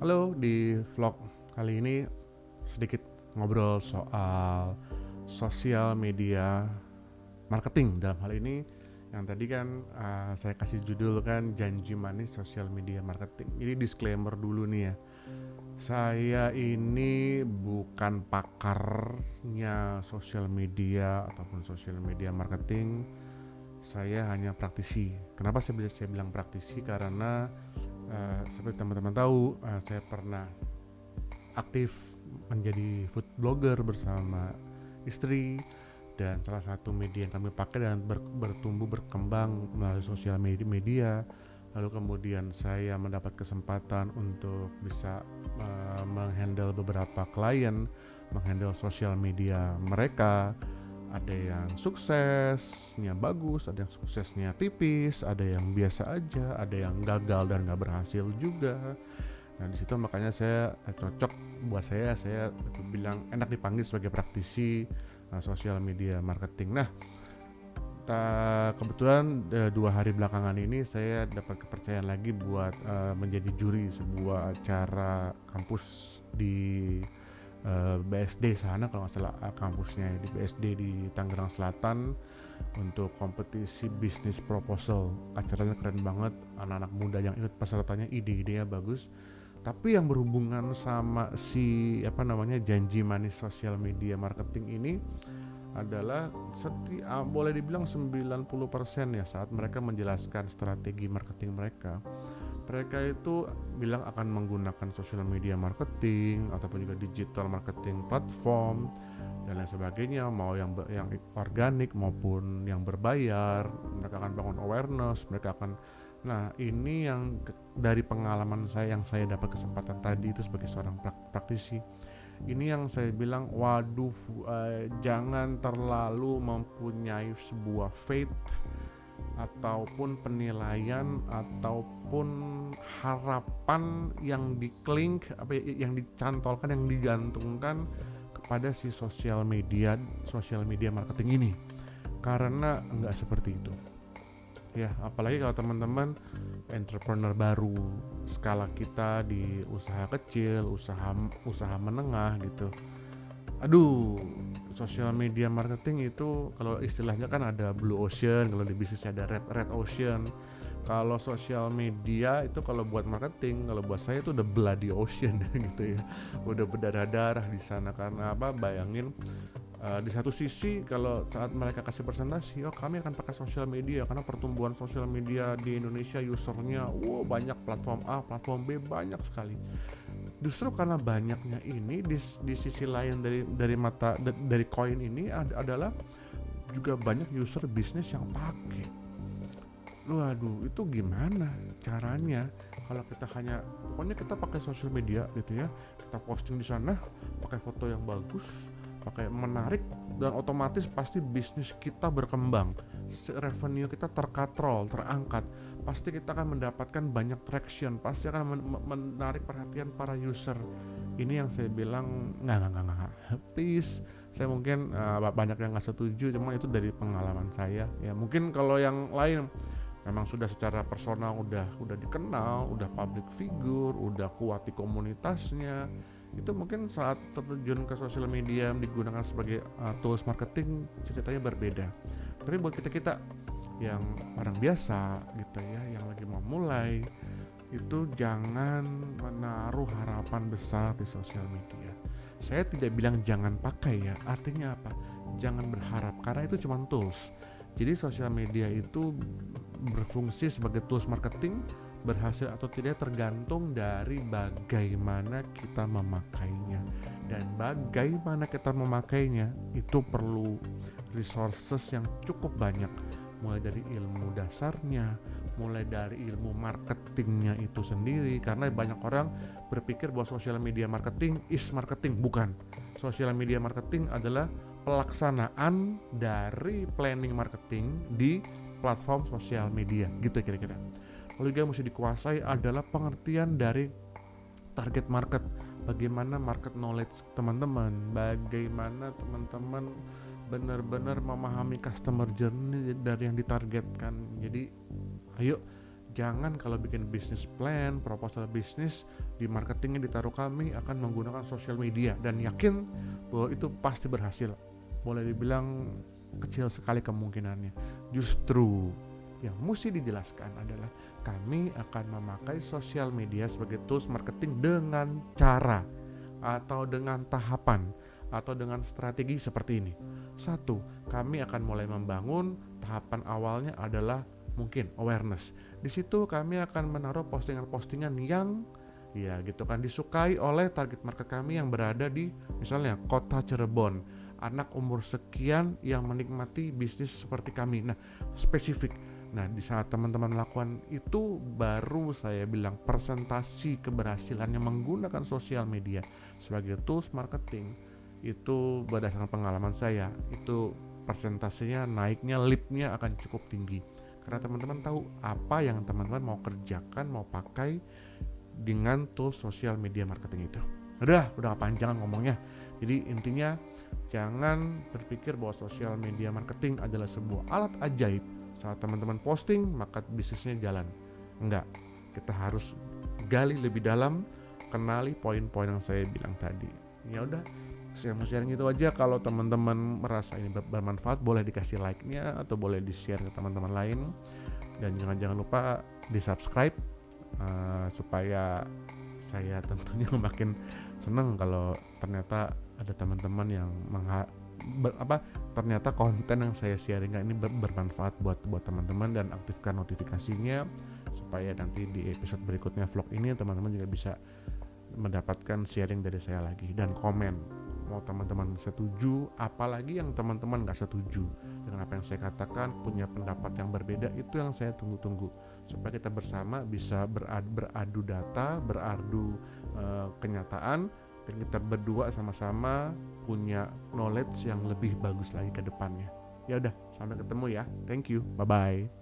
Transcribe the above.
Halo, di vlog kali ini sedikit ngobrol soal sosial media marketing dalam hal ini yang tadi kan uh, saya kasih judul kan janji manis sosial media marketing. Ini disclaimer dulu nih ya. Saya ini bukan pakarnya sosial media ataupun sosial media marketing. Saya hanya praktisi. Kenapa saya, saya bilang praktisi? Karena uh, seperti teman-teman tahu, uh, saya pernah aktif menjadi food blogger bersama istri dan salah satu media yang kami pakai dan ber, bertumbuh berkembang melalui sosial media, media. Lalu kemudian saya mendapat kesempatan untuk bisa uh, menghandle beberapa klien menghandle sosial media mereka ada yang suksesnya bagus, ada yang suksesnya tipis, ada yang biasa aja, ada yang gagal dan nggak berhasil juga. Nah di situ makanya saya eh, cocok buat saya, saya bilang enak dipanggil sebagai praktisi uh, sosial media marketing. Nah kebetulan uh, dua hari belakangan ini saya dapat kepercayaan lagi buat uh, menjadi juri sebuah acara kampus di eh, BSD sana kalau nggak salah uh, kampusnya di BSD di Tangerang Selatan untuk kompetisi bisnis proposal. Acaranya keren banget anak-anak muda yang ikut pesertanya ide-idenya bagus. Tapi yang berhubungan sama si apa namanya janji manis sosial media marketing ini adalah seti, uh, boleh dibilang 90% ya saat mereka menjelaskan strategi marketing mereka mereka itu bilang akan menggunakan social media marketing ataupun juga digital marketing platform dan lain sebagainya mau yang yang organik maupun yang berbayar. Mereka akan bangun awareness mereka akan nah ini yang dari pengalaman saya yang saya dapat kesempatan tadi itu sebagai seorang praktisi. Ini yang saya bilang waduh uh, jangan terlalu mempunyai sebuah faith ataupun penilaian ataupun harapan yang diklink apa ya, yang dicantolkan yang digantungkan kepada si sosial media sosial media marketing ini. Karena nggak seperti itu. Ya apalagi kalau teman-teman entrepreneur baru skala kita di usaha kecil usaha usaha menengah gitu aduh sosial media marketing itu kalau istilahnya kan ada blue ocean kalau di bisnis ada red red ocean. Kalau sosial media itu kalau buat marketing kalau buat saya itu udah bloody ocean gitu ya. Udah berdarah-darah di sana karena apa? Bayangin uh, di satu sisi kalau saat mereka kasih presentasi oh kami akan pakai sosial media karena pertumbuhan sosial media di Indonesia usernya wow banyak. Platform A platform B banyak sekali justru karena banyaknya ini di, di sisi lain dari dari mata dari koin ini ad, adalah juga banyak user bisnis yang pakai waduh itu gimana caranya? Kalau kita hanya pokoknya kita pakai sosial media gitu ya kita posting di sana pakai foto yang bagus pakai menarik dan otomatis pasti bisnis kita berkembang revenue kita terkatrol terangkat pasti kita akan mendapatkan banyak traction pasti akan men menarik perhatian para user. Ini yang saya bilang nggak nggak nggak please saya mungkin uh, banyak yang nggak setuju cuma itu dari pengalaman saya. Ya mungkin kalau yang lain memang sudah secara personal udah udah dikenal udah public figure udah kuat di komunitasnya itu mungkin saat terjun ke sosial media digunakan sebagai uh, tools marketing ceritanya berbeda tapi buat kita kita yang orang biasa gitu ya yang lagi mau mulai itu jangan menaruh harapan besar di sosial media. Saya tidak bilang jangan pakai ya artinya apa? Jangan berharap karena itu cuma tools. Jadi sosial media itu berfungsi sebagai tools marketing berhasil atau tidak tergantung dari bagaimana kita memakainya. Dan bagaimana kita memakainya itu perlu resources yang cukup banyak. Mulai dari ilmu dasarnya mulai dari ilmu marketingnya itu sendiri. Karena banyak orang berpikir bahwa sosial media marketing is marketing. Bukan. Sosial media marketing adalah pelaksanaan dari planning marketing di platform sosial media. Gitu kira-kira. Lalu juga mesti dikuasai adalah pengertian dari target market. Bagaimana market knowledge teman-teman? Bagaimana teman-teman benar-benar memahami customer journey dari yang ditargetkan jadi ayo jangan kalau bikin bisnis plan, proposal bisnis di marketingnya ditaruh kami akan menggunakan sosial media dan yakin bahwa itu pasti berhasil. Boleh dibilang kecil sekali kemungkinannya. Justru yang mesti dijelaskan adalah kami akan memakai sosial media sebagai tools marketing dengan cara atau dengan tahapan atau dengan strategi seperti ini. Satu, kami akan mulai membangun tahapan awalnya adalah mungkin awareness. Di situ kami akan menaruh postingan-postingan yang ya gitu kan disukai oleh target market kami yang berada di misalnya kota Cirebon, anak umur sekian yang menikmati bisnis seperti kami. Nah, spesifik. Nah, di saat teman-teman melakukan itu baru saya bilang presentasi keberhasilannya menggunakan sosial media sebagai tools marketing itu berdasarkan pengalaman saya itu persentasenya naiknya lipnya akan cukup tinggi. Karena teman-teman tahu apa yang teman-teman mau kerjakan mau pakai dengan tools sosial media marketing itu. Udah udah panjang ngomongnya. Jadi intinya jangan berpikir bahwa sosial media marketing adalah sebuah alat ajaib. Saat teman-teman posting maka bisnisnya jalan. Enggak. Kita harus gali lebih dalam kenali poin-poin yang saya bilang tadi. Ya udah saya mau sharing itu aja. Kalau teman-teman merasa ini bermanfaat boleh dikasih like-nya atau boleh di share ke teman-teman lain. Dan jangan jangan lupa di subscribe uh, supaya saya tentunya makin seneng kalau ternyata ada teman-teman yang mengha ber, apa ternyata konten yang saya sharing ini ber, bermanfaat buat buat teman-teman dan aktifkan notifikasinya supaya nanti di episode berikutnya vlog ini teman-teman juga bisa mendapatkan sharing dari saya lagi dan komen mau teman-teman setuju apalagi yang teman-teman gak setuju. Dengan apa yang saya katakan punya pendapat yang berbeda itu yang saya tunggu-tunggu. Supaya kita bersama bisa beradu, beradu data beradu uh, kenyataan dan kita berdua sama-sama punya knowledge yang lebih bagus lagi ke depannya. Ya udah sampai ketemu ya. Thank you. Bye bye